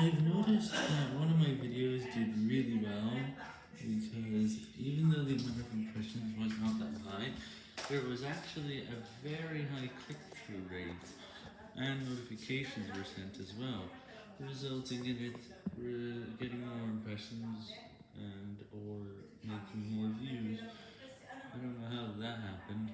I've noticed that one of my videos did really well, because even though the number of impressions was not that high, there was actually a very high click-through rate, and notifications were sent as well, resulting in it uh, getting more impressions and or making more views. I don't know how that happened.